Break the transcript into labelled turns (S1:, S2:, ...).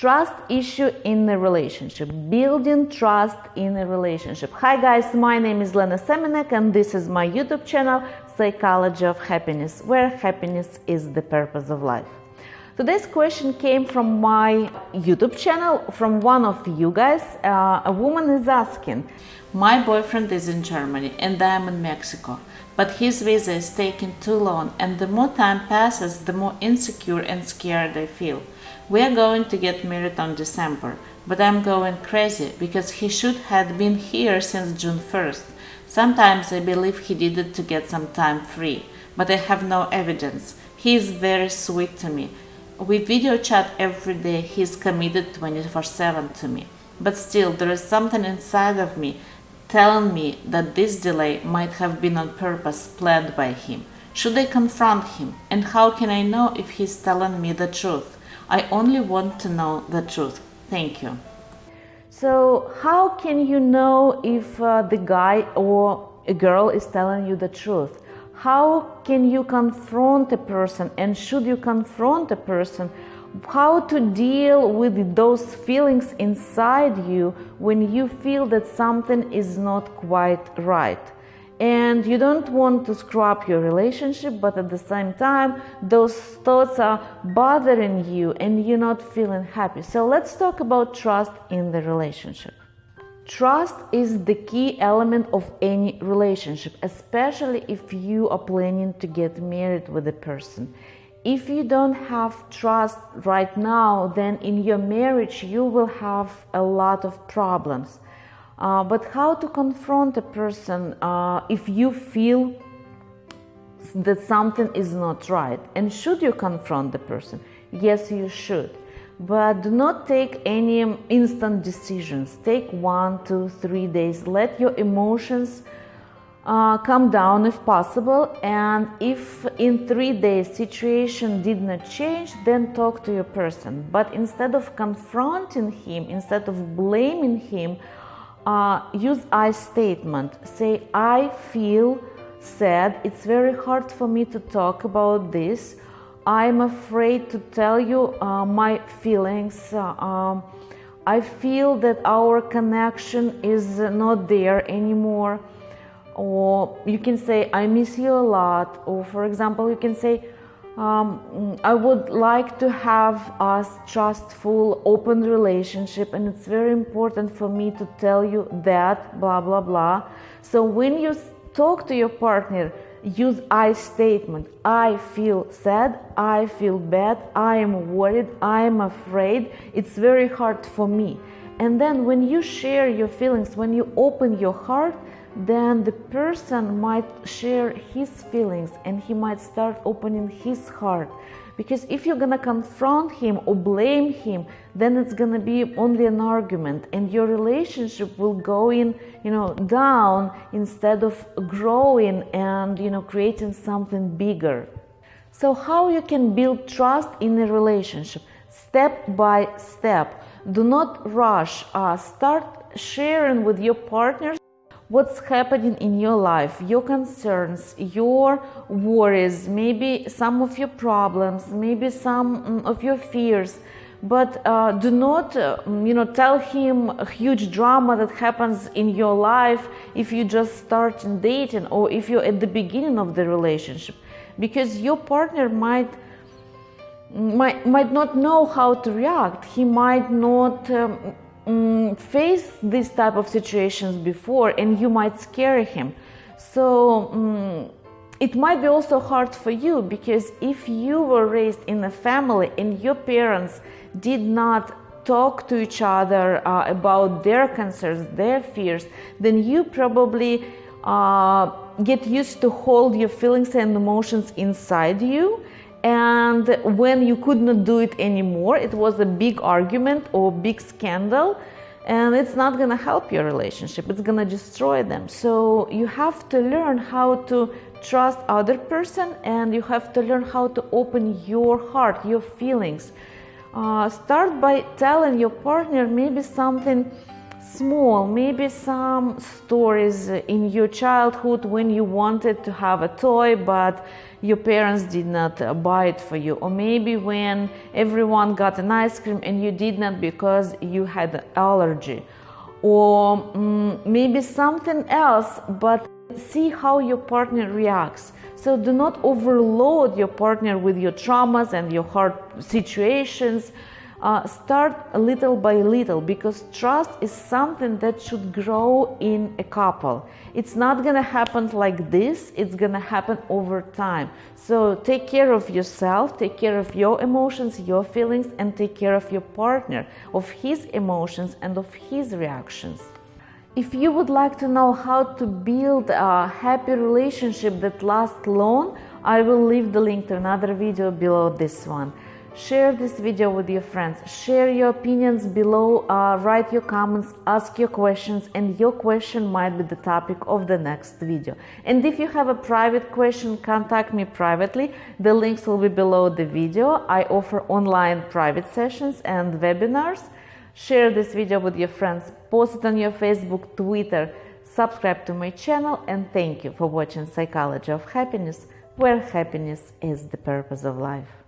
S1: Trust issue in a relationship, building trust in a relationship. Hi guys, my name is Lena Semenek and this is my YouTube channel, Psychology of Happiness, where happiness is the purpose of life. Today's question came from my YouTube channel, from one of you guys. Uh, a woman is asking,
S2: My boyfriend is in Germany and I am in Mexico, but his visa is taking too long and the more time passes, the more insecure and scared I feel. We are going to get married on December, but I'm going crazy because he should have been here since June 1st. Sometimes I believe he did it to get some time free, but I have no evidence. He is very sweet to me. We video chat every day. He's committed 24 7 to me. But still, there is something inside of me telling me that this delay might have been on purpose planned by him. Should I confront him? And how can I know if he's telling me the truth? I only want to know the truth. Thank you.
S1: So, how can you know if uh, the guy or a girl is telling you the truth? How can you confront a person and should you confront a person? How to deal with those feelings inside you when you feel that something is not quite right? and you don't want to screw up your relationship, but at the same time, those thoughts are bothering you and you're not feeling happy. So, let's talk about trust in the relationship. Trust is the key element of any relationship, especially if you are planning to get married with a person. If you don't have trust right now, then in your marriage you will have a lot of problems uh, but how to confront a person uh, if you feel that something is not right? And should you confront the person? Yes, you should. But do not take any instant decisions. Take one, two, three days. Let your emotions uh, come down if possible. And if in three days situation did not change, then talk to your person. But instead of confronting him, instead of blaming him, uh, use I statement. Say, I feel sad. It's very hard for me to talk about this. I'm afraid to tell you uh, my feelings. Uh, um, I feel that our connection is not there anymore. Or you can say, I miss you a lot. Or, for example, you can say, um, I would like to have a trustful, open relationship, and it's very important for me to tell you that, blah, blah, blah. So when you talk to your partner, use I statement. I feel sad, I feel bad, I am worried, I am afraid, it's very hard for me. And then when you share your feelings, when you open your heart, then the person might share his feelings and he might start opening his heart. Because if you're gonna confront him or blame him, then it's gonna be only an argument, and your relationship will go in, you know, down instead of growing and you know creating something bigger. So how you can build trust in a relationship? Step by step. Do not rush. Uh, start sharing with your partners what's happening in your life, your concerns, your worries, maybe some of your problems, maybe some mm, of your fears. But uh, do not, uh, you know, tell him a huge drama that happens in your life if you just start dating or if you're at the beginning of the relationship, because your partner might might might not know how to react. He might not. Um, um, face this type of situations before and you might scare him. So um, it might be also hard for you because if you were raised in a family and your parents did not talk to each other uh, about their concerns their fears then you probably uh, get used to hold your feelings and emotions inside you and when you could not do it anymore it was a big argument or big scandal. And it's not going to help your relationship. It's going to destroy them. So you have to learn how to trust other person and you have to learn how to open your heart your feelings. Uh, start by telling your partner maybe something small, maybe some stories in your childhood when you wanted to have a toy but your parents did not buy it for you, or maybe when everyone got an ice cream and you did not because you had an allergy, or um, maybe something else, but see how your partner reacts. So do not overload your partner with your traumas and your hard situations uh, start little by little because trust is something that should grow in a couple. It's not gonna happen like this, it's gonna happen over time. So take care of yourself, take care of your emotions, your feelings, and take care of your partner, of his emotions and of his reactions. If you would like to know how to build a happy relationship that lasts long, I will leave the link to another video below this one. Share this video with your friends. Share your opinions below, uh, write your comments, ask your questions, and your question might be the topic of the next video. And if you have a private question, contact me privately. The links will be below the video. I offer online private sessions and webinars. Share this video with your friends, post it on your Facebook, Twitter, subscribe to my channel, and thank you for watching Psychology of Happiness, where happiness is the purpose of life.